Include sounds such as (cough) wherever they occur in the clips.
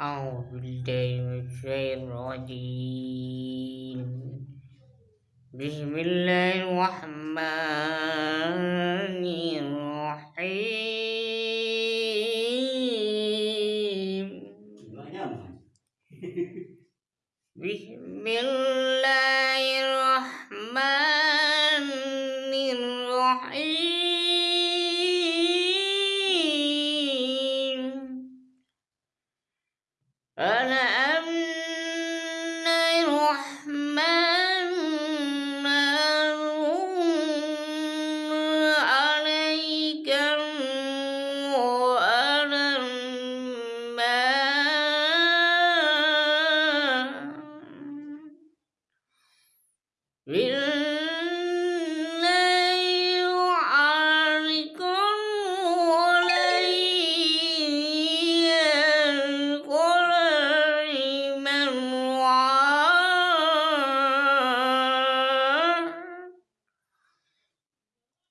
أعوذ بالله من الشيطان الرجيم. بسم الله الرحمن الرحيم. (laughs) بسم الله أنا أمن الرحمن عليك وأنا بالليل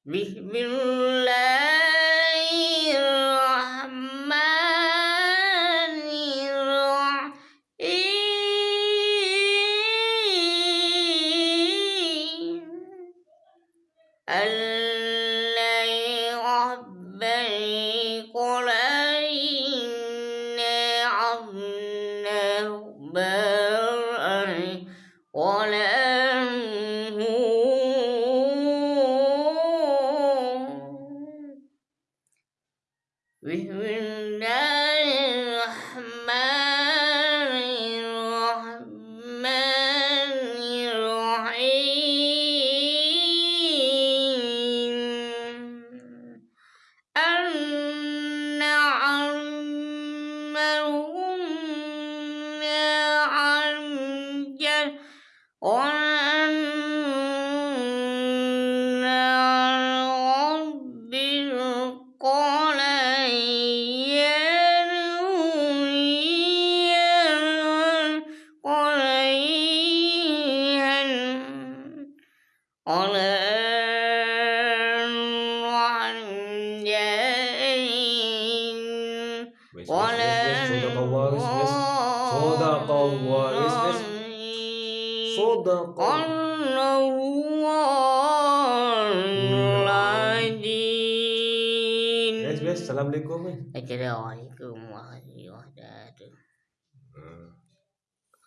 بسم الله الرحمن الرحيم الذي ربني قل إنا عبدناه برأ وله بسم Assalamualaikum. Assalamualaikum warahmatullahi wabarakatuh.